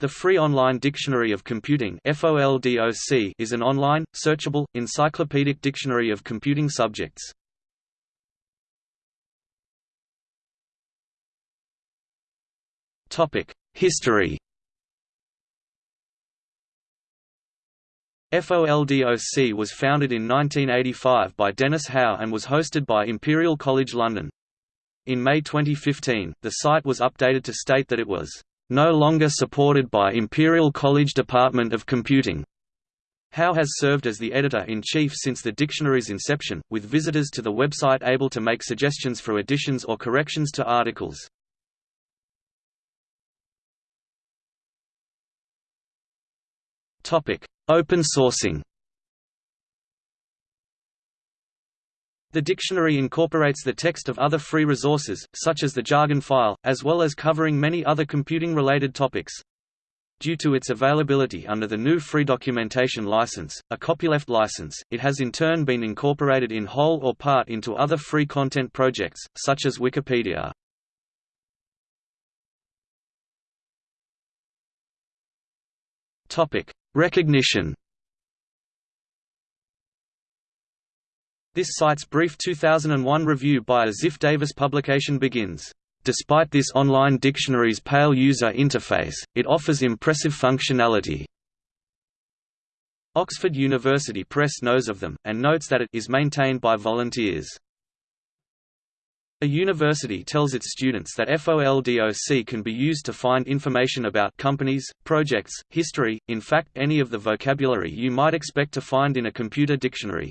The Free Online Dictionary of Computing is an online, searchable, encyclopedic dictionary of computing subjects. History FOLDOC was founded in 1985 by Dennis Howe and was hosted by Imperial College London. In May 2015, the site was updated to state that it was no longer supported by Imperial College Department of Computing. Howe has served as the editor-in-chief since the dictionary's inception, with visitors to the website able to make suggestions for additions or corrections to articles. Open sourcing The dictionary incorporates the text of other free resources, such as the jargon file, as well as covering many other computing-related topics. Due to its availability under the GNU Free Documentation License, a copyleft license, it has in turn been incorporated in whole or part into other free content projects, such as Wikipedia. Recognition This site's brief 2001 review by a Ziff Davis publication begins, "...despite this online dictionary's pale user interface, it offers impressive functionality." Oxford University Press knows of them, and notes that it is maintained by volunteers. A university tells its students that FOLDOC can be used to find information about companies, projects, history, in fact any of the vocabulary you might expect to find in a computer dictionary.